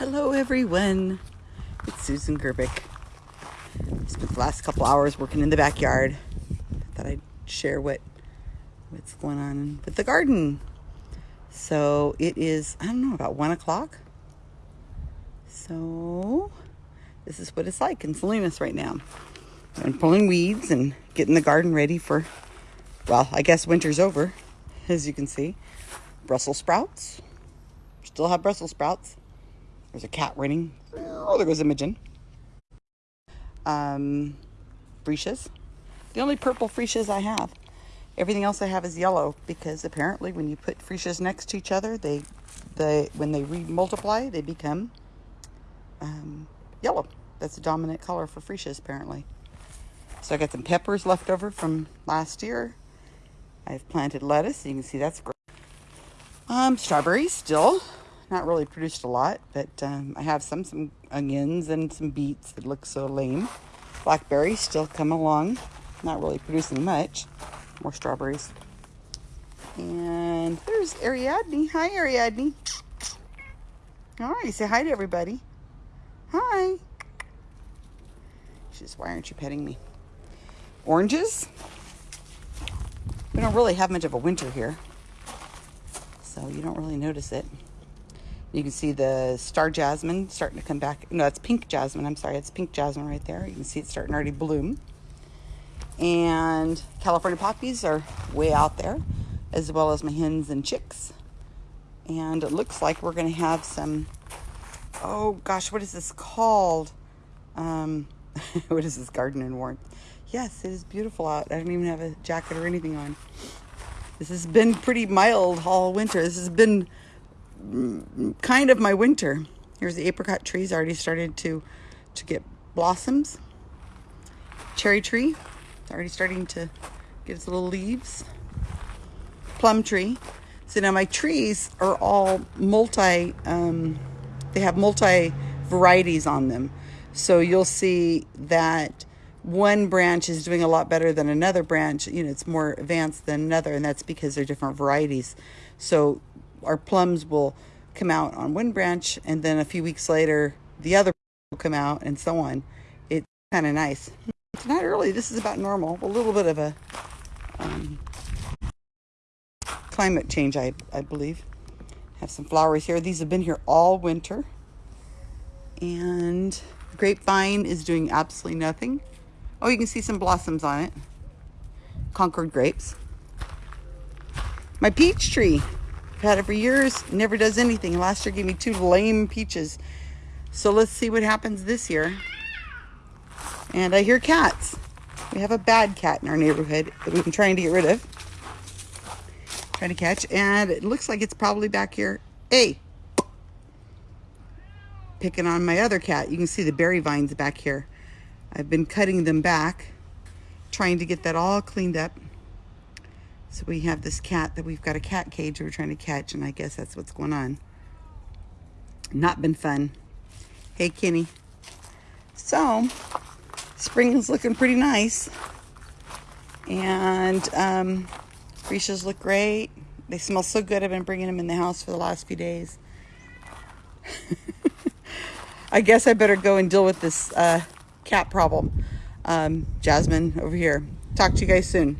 Hello everyone, it's Susan Gerbic. Spent the last couple hours working in the backyard. Thought I'd share what what's going on with the garden. So it is, I don't know, about one o'clock. So this is what it's like in Salinas right now. I'm pulling weeds and getting the garden ready for, well, I guess winter's over, as you can see. Brussels sprouts. Still have Brussels sprouts. There's a cat running. Oh, there goes Imogen. Um, freesias. The only purple freesias I have. Everything else I have is yellow because apparently when you put freesias next to each other, they, they when they re-multiply, they become um, yellow. That's the dominant color for freesias apparently. So I got some peppers left over from last year. I've planted lettuce. You can see that's great. Um, strawberries still not really produced a lot, but um, I have some some onions and some beets that look so lame. Blackberries still come along, not really producing much. More strawberries. And there's Ariadne. Hi, Ariadne. All right, say hi to everybody. Hi. She says, why aren't you petting me? Oranges. We don't really have much of a winter here, so you don't really notice it. You can see the star jasmine starting to come back. No, that's pink jasmine. I'm sorry, it's pink jasmine right there. You can see it's starting to already bloom. And California poppies are way out there, as well as my hens and chicks. And it looks like we're going to have some, oh gosh, what is this called? Um, what is this garden in warmth? Yes, it is beautiful out. I don't even have a jacket or anything on. This has been pretty mild all winter. This has been kind of my winter. Here's the apricot trees already started to to get blossoms. Cherry tree, it's already starting to get its little leaves. Plum tree. So now my trees are all multi, um, they have multi varieties on them. So you'll see that one branch is doing a lot better than another branch. You know, it's more advanced than another, and that's because they're different varieties. So our plums will come out on one branch and then a few weeks later the other will come out and so on. It's kind of nice. It's not early. This is about normal. A little bit of a um, climate change, I, I believe. Have some flowers here. These have been here all winter. And grapevine is doing absolutely nothing. Oh, you can see some blossoms on it. Concord grapes. My peach tree I've had it for years, never does anything. Last year gave me two lame peaches. So let's see what happens this year. And I hear cats. We have a bad cat in our neighborhood that we've been trying to get rid of. Trying to catch. And it looks like it's probably back here. Hey! Picking on my other cat. You can see the berry vines back here. I've been cutting them back. Trying to get that all cleaned up. So we have this cat that we've got a cat cage we're trying to catch, and I guess that's what's going on. Not been fun. Hey, Kenny. So, spring is looking pretty nice. And um, look great. They smell so good. I've been bringing them in the house for the last few days. I guess I better go and deal with this uh, cat problem. Um, Jasmine over here. Talk to you guys soon.